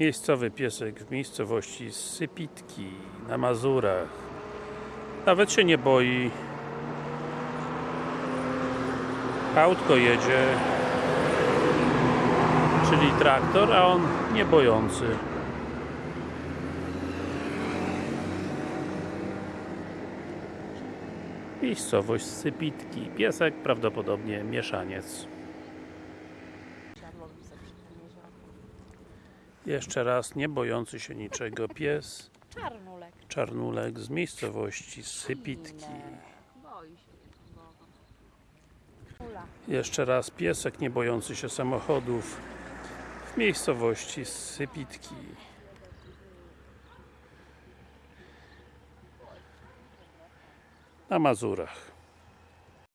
Miejscowy piesek w miejscowości Sypitki na Mazurach. Nawet się nie boi. Autko jedzie, czyli traktor, a on nie bojący. Miejscowość Sypitki. Piesek prawdopodobnie mieszaniec. Jeszcze raz, nie bojący się niczego pies, Czarnulek. czarnulek z miejscowości Sypitki. Jeszcze raz, piesek nie bojący się samochodów w miejscowości Sypitki. Na Mazurach.